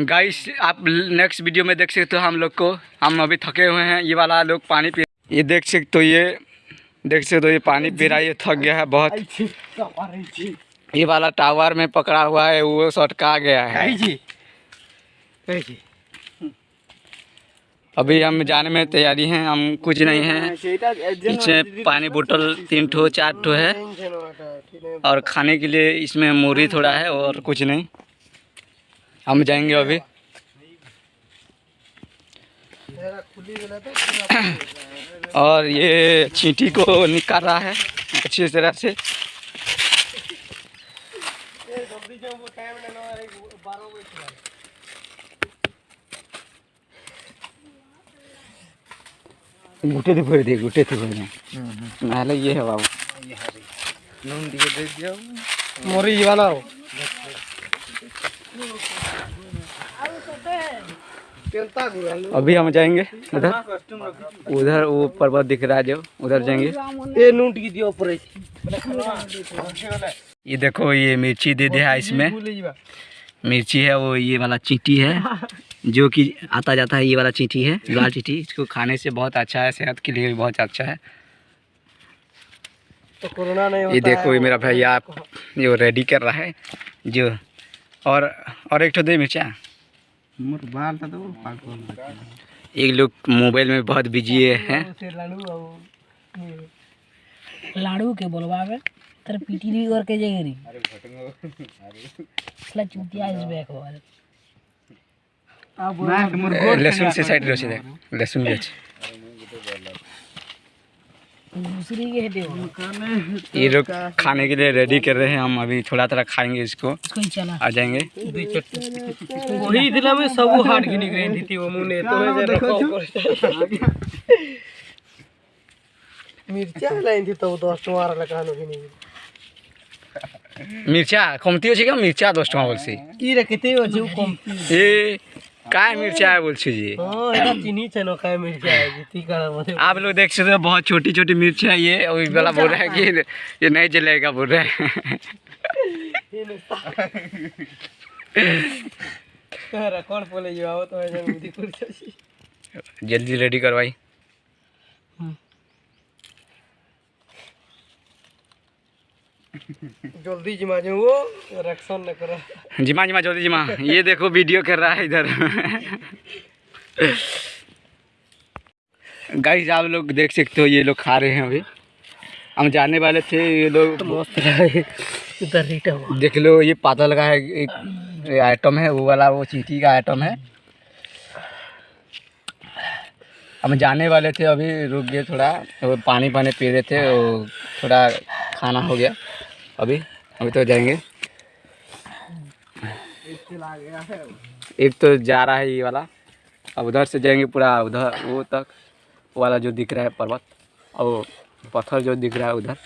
Guys आप next video में देख सकते हो हम लोग को। हम अभी थके हुए हैं ये वाला लोग पानी पी ये देख सकते हो ये देख सकते हो ये पानी पी रहा है ये थक गया है बहुत। ये वाला टावर में पकड़ा हुआ है वो सटका गया है। अभी हम जाने में तैयारी हैं हम कुछ नहीं हैं। इसमें पानी बोतल तीन ठो चार ठो है। और खाने के लिए इसमें मूरी थोड़ा है और कुछ नहीं। हम जाएँगे अभी। और ये चींटी को निकाल रहा है अच्छी तरह से। गुटे थे भर दे गुटे थे भर नाले ये है बाबू। नून दिए दे दिया। मोरी ये वाला हो। अभी हम जाएँगे उधर। उधर वो पर्वत दिख रहा है जो उधर जाएँगे। नून टिकी दियो ये देखो ये मिर्ची दे दिया है इसमें। मिर्ची है वो ये वाला चींटी है जो कि आता जाता है ये वाला चींटी है लाल चींटी। इसको खाने से बहुत अच्छा है सेहत के लिए भी बहुत अच्छा है। तो कोरोना नहीं होता ये देखो ये मेरा भैया आप जो रेडी कर रहा है जो और और एक तो दे मिर्चा। एक लोग मोबाइल में बहुत बिज़ी है लाडू आओ लाड़ू के बोलवावे तर पीटी भी करके अरे भटंगो साला चुतिया इस बैक वाले आप मोर लहसुन से साइड रोसी थे लहसुन भी अच्छे। हो ये लोग खाने के लिए रेडी कर रहे हैं हम अभी थोड़ा थोड़ा खाएँगे इसको। ही आ जाएँगे। वही दिला में सब हाट गिनी गई थी वो मुने तो मैं जरा कॉल मिर्चा लाइन थी तो दस टमार लगा नो मिर्चा कमती अच्छे क्या मिर्चा दस टका बोलছি की रे किते हो जो कम ए काय मिर्चा है बोल जी चिनी छनो काय मिर्चा है आप लोग देख सकते हो बहुत छोटी छोटी मिर्च है ये और वाला बोल रहा है कि ये नहीं जलेगा बोल रहा है। कहरा कौन बोले जो आओ तो ऐसे मुदी कुर्सी जल्दी रेडी करवाई। जल्दी जिमा जो वो रक्षण न करो। जिमा जिमा जल्दी जिमा। ये देखो वीडियो कर रहा है इधर। गाइस आप लोग देख सकते हो ये लोग खा रहे हैं अभी। हम जाने वाले थे ये लोग मस्त लगे इधर देख लो ये पातल का है एक आइटम है वो वाला वो चीटी का आइटम है। हम जाने वाले थे अभी रुक गए थोड़ा। वो पानी पानी पी रहे थे वो थोड़ा खाना हो गया। अभी अभी तो जाएँगे। एक तो जा रहा है ये वाला। अब उधर से जाएँगे पूरा उधर, वो तक वाला जो दिख रहा है पर्वत, और पत्थर जो दिख रहा है उधर।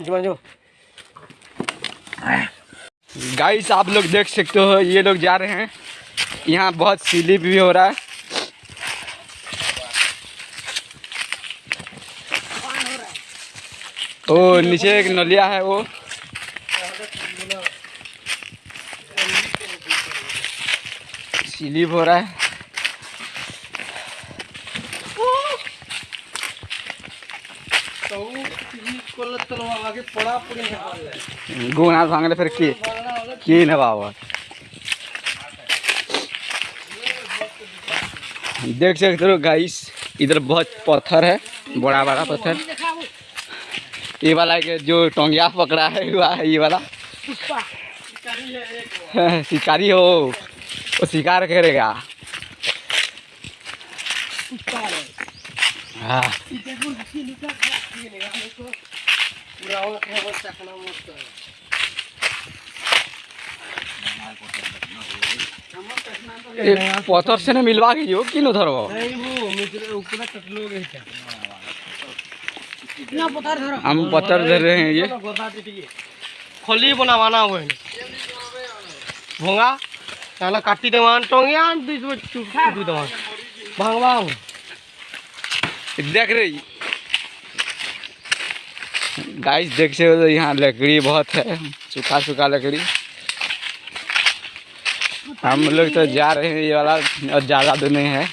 जो जो। गाइस आप लोग देख सकते हो, ये लोग जा रहे हैं। यहाँ बहुत स्लिप भी हो रहा है। ओ, नीचे एक नलिया है वो। स्लिप हो रहा है तो कोल तलवा आगे पड़ा पड़ी है गुना भांगले फिर की की न बाबा? देख सकते हो गाइस इधर बहुत पत्थर है बड़ा बड़ा पत्थर। ये वाला के जो टोंगिया पकड़ा है हुआ है ये वाला। शिकारी हो वो शिकार करेगा। हाँ। पूरा वो चकना मस्त है पत्थर से मिलवा के जो कि धरबो हम पत्थर धर रहे हैं ये खोली बनावाना हुए भोंगा ताला काटी देवान टोंगिया दो देवान भांगवा देख रही गाइस देख सकते हो यहाँ लकड़ी बहुत है। सूखा सूखा लकड़ी। हम लोग तो जा रहे हैं ये वाला और ज़्यादा तो नहीं है।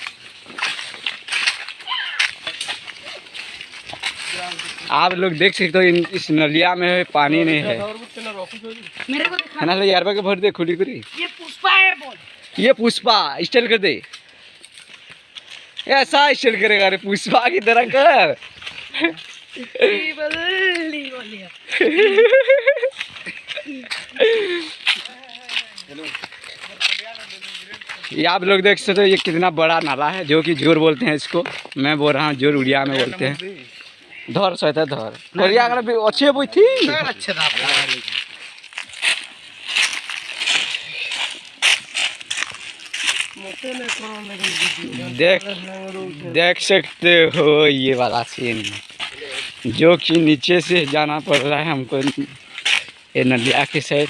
आप लोग देख सकते हो इन इस नलिया में पानी नहीं है। है ना यार के भर दे खुली खुली ये पुष्पा है बोल। ये पुष्पा स्टाइल कर दे। ऐसा स्टाइल करेगा अरे पुष्पा की तरह कर। ये आप लोग देख सकते हो ये कितना बड़ा नाला है जो कि ज़ोर बोलते हैं इसको। मैं बोल रहा हूँ ज़ोर उड़िया में बोलते हैं। धर सहता धर। बढ़िया अगर भी अच्छे बुई थी देख देख सकते हो ये वाला सीन जो कि नीचे से जाना पड़ रहा है हमको ये नदिया की साइड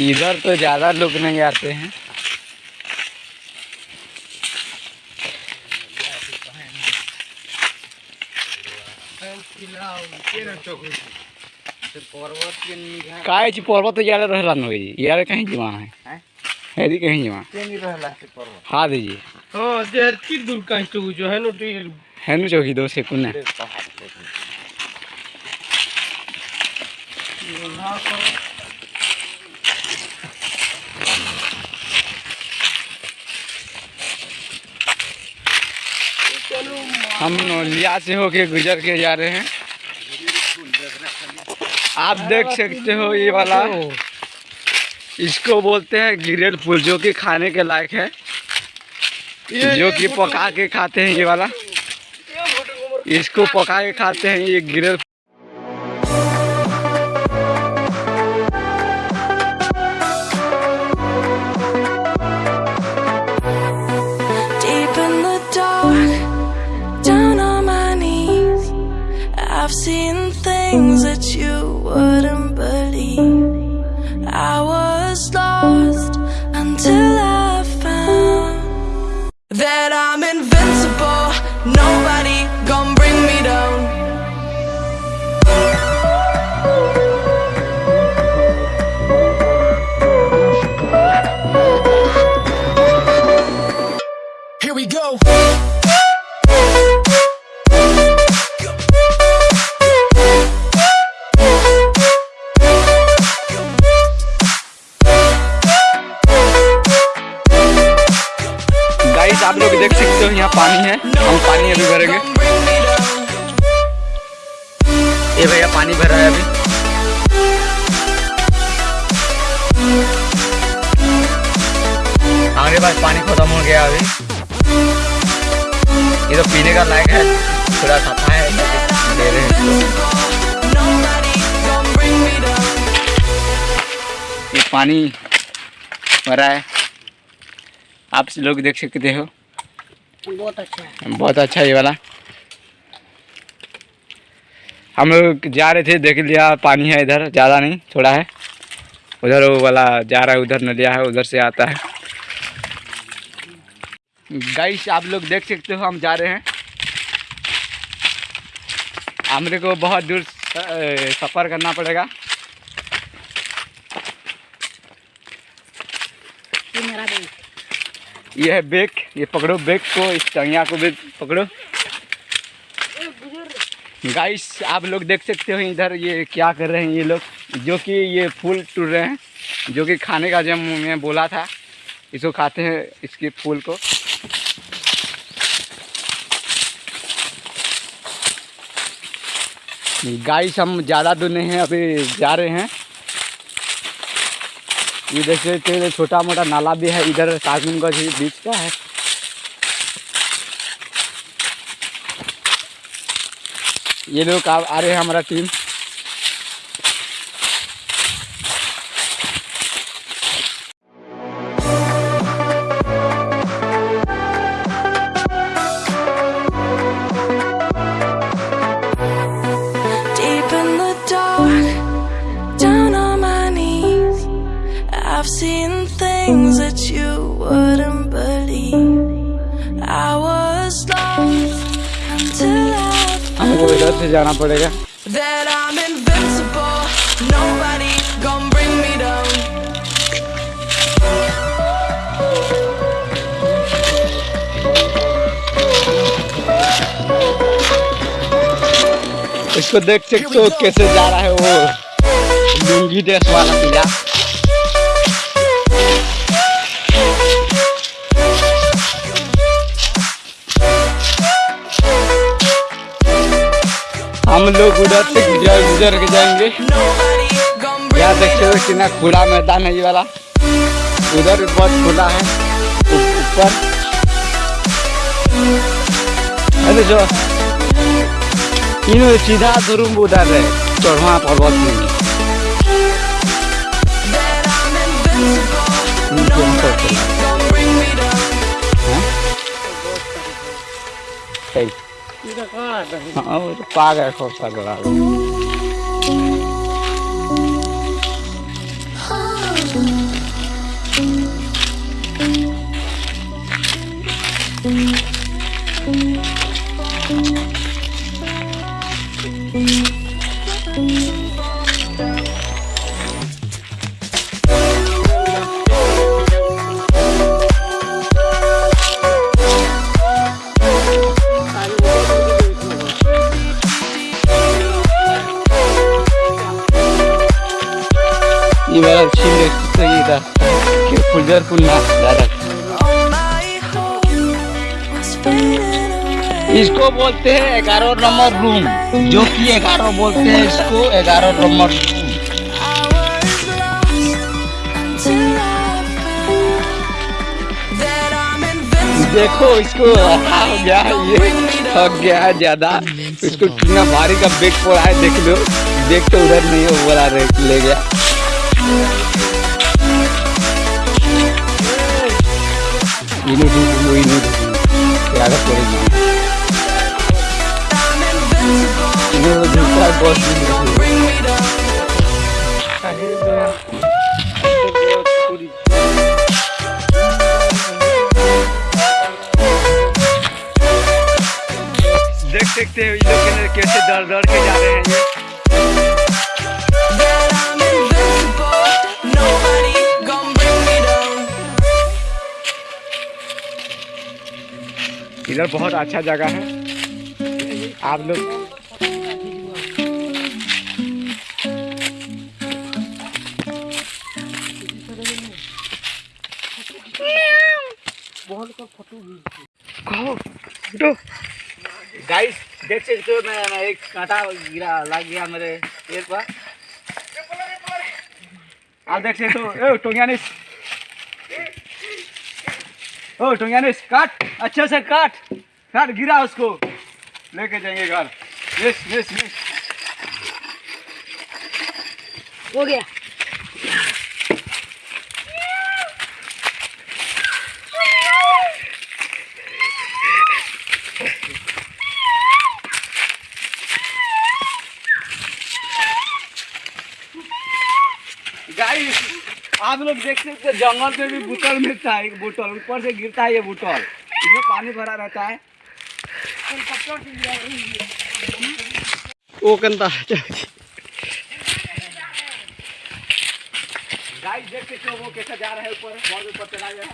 इधर तो ज़्यादा लोग नहीं आते हैं। काय पर्वत यार रहला न होई। यार कहीं जमा है। हेदी कहीं जमा हाँ दीजिए। हाँ देर की दूर का तो जो है नो टेल है नु चौकी दो से कुन्ना हम नौलिया से होके गुजर के जा रहे हैं आप देख सकते हो ये वाला इसको बोलते हैं गिरेल फूल जो कि खाने के लायक है जो कि पका के खाते हैं ये वाला इसको पका के खाते हैं ये गिरेल पानी भरा है। आप लोग देख सकते हो। बहुत अच्छा है। बहुत अच्छा ये वाला। हम लोग जा रहे थे देख लिया पानी है इधर ज़्यादा नहीं थोड़ा है। उधर वो वाला जा रहा है उधर नदिया है उधर से आता है। गाइस आप लोग देख सकते हो हम जा रहे हैं। हमरे को बहुत दूर सफ़र करना पड़ेगा। मेरा देख ये है बेक, ये पकड़ो, बेक को, इस टंगिया को भी पकड़ो। गाइस आप लोग देख सकते हो इधर ये क्या कर रहे हैं ये लोग। जो कि ये फूल टूट रहे हैं, जो कि खाने का जब मैं बोला था, इसको खाते हैं, इसके फूल को। गाइस हम ज़्यादा दूर नहीं हैं, अभी जा रहे हैं। ये देख सकते हैं छोटा मोटा नाला भी है, इधर सागुनगंज बीच का है। ये लोग आ रहे हैं हमारा team. Nobody gonna bring me down. इसको देख सकते हो कैसे जा रहा है वो। लुंगी ड्रेस वाला पीला। हम लोग उधर से गुजर गुजर के जाएँगे। यहाँ देखते हो. कितना खुला मैदान है ये वाला। उधर बहुत खुला है ऊपर। अरे जो इन सीधा धुरुम उधर है चढ़वा पर्वत में That I'm agora. Pagar a conta agora. इसको बोलते हैं ग्यारह नंबर रूम। जो कि ग्यारह बोलते हैं इसको ग्यारह नंबर. देखो इसको, हो गया ये थक गया है ज़्यादा। इसको कितना भारी का बेग पड़ा है, देख लो। बेग तो उधर नहीं है रे- ले गया। Invincible. इधर बहुत अच्छा जगह है। आप लोग गाइस देख सकते हो मैं एक कांटा गिरा लग गया मेरे पेड़ पर। आप देख सकते हो टोंगियानिस ओ टोंगियानिस काट अच्छे से काट। काट गिरा उसको। लेके जाएँगे घर। Yes yes yes. हो गया। आप लोग देख सकते हैं जंगल में भी बोतल मिलता है। एक बोतल ऊपर से गिरता है ये बोतल। इसमें पानी भरा रहता है। वो कंता गाइस देख सकते हो वो कैसे जा रहा है ऊपर बहुत ऊपर चला गया।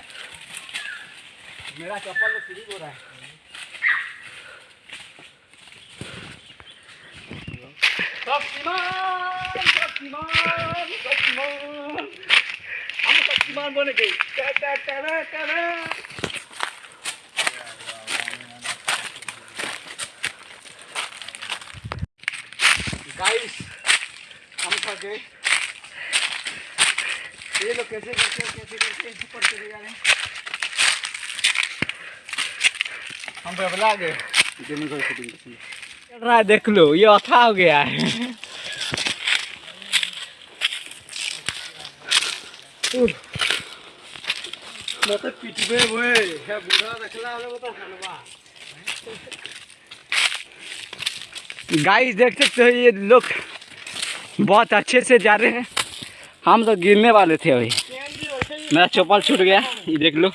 मेरा चप्पल तो स्लिप हो रहा है। शक्तिमान शक्तिमान शक्तिमान। हम शक्तिमान बन गए। हम गए ये लोग कैसे करते हैं कैसे करते हैं ऊपर चले जा रहे हैं। हम बबला गए। चल रहा है देख लो ये अथा हो गया है। मतलब पिटबे हुए है बूढ़ा रखला वाला तो हलवा। गाइस देख सकते हो ये लोग बहुत अच्छे से जा रहे हैं। हम तो गिरने वाले थे अभी। मेरा चप्पल छूट गया। ये देख लो।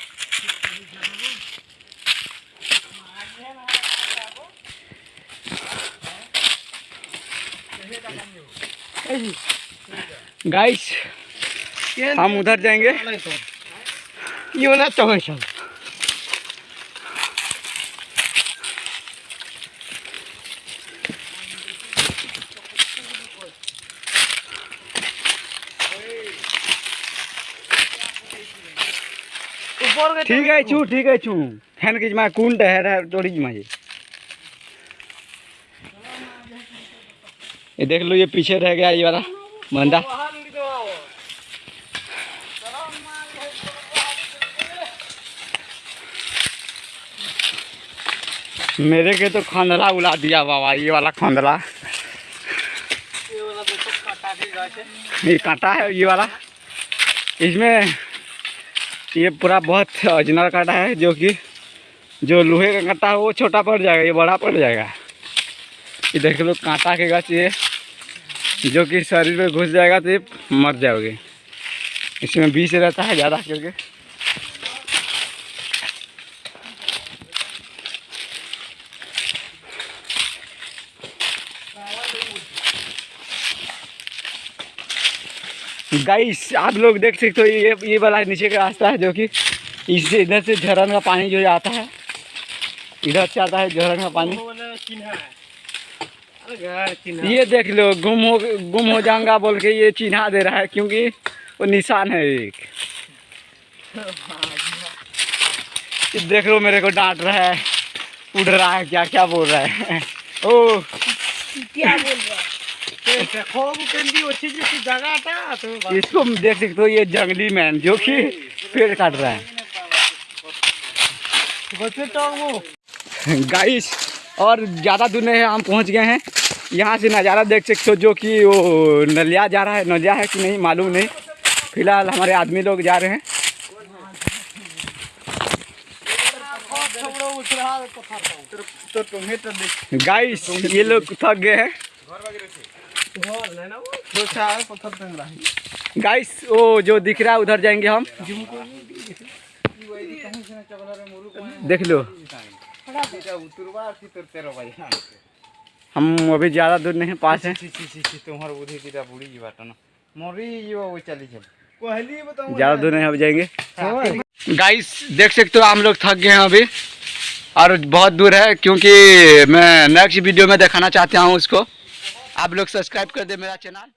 गाइस हम उधर जाएँगे। ये होना चाहिए ठीक है छू ठीक है छू फ़ैन की मैं कौन टहर है तोड़ी मैं ये देख लो, ये पीछे रह गया ये वाला बंदा। मेरे के तो खंदला उला दिया बाबा, ये वाला खंदला ये कांटा है, ये वाला। इसमें ये पूरा बहुत ओरिजिनल कांटा है, जो कि, जो लोहे का कांटा है, वो छोटा पड़ जाएगा, ये बड़ा पड़ जाएगा। ये देख लो, कांटा के गाछ ये, जो कि शरीर में घुस जाएगा तो ये मर जाओगे। इसमें बीज रहता है ज़्यादा करके। गाइस आप लोग देख सकते हो ये ये वाला नीचे का रास्ता है जो कि इससे इधर से झरन का पानी जो आता है इधर से आता है झरन का पानी। ये देख लो गुम हो गुम हो जाऊँगा बोल के ये चिन्हा दे रहा है क्योंकि वो निशान है एक। देख लो मेरे को डांट रहा है उड़ रहा है क्या क्या बोल रहा है? ओ इसको देख सकते हो ये जंगली मैन जो कि पेड़ काट रहा है गाइस और ज़्यादा दूर नहीं है हम पहुँच गए हैं यहाँ से नज़ारा देख सकते हो जो कि वो नलिया जा रहा है नलिया है कि नहीं मालूम नहीं फ़िलहाल हमारे आदमी लोग जा रहे हैं गाइस ये लोग थक गए हैं गाइस वो जो दिख रहा है, उधर जाएँगे हम। देख लो। हम अभी ज़्यादा दूर नहीं पास है। ज़्यादा दूर नहीं अब जाएँगे। गाइस देख सकते हो, हम लोग थक गए हैं अभी। और बहुत दूर है, क्योंकि मैं नेक्स्ट वीडियो में दिखाना चाहता हूँ उसको। आप लोग सब्सक्राइब कर दे मेरा चैनल।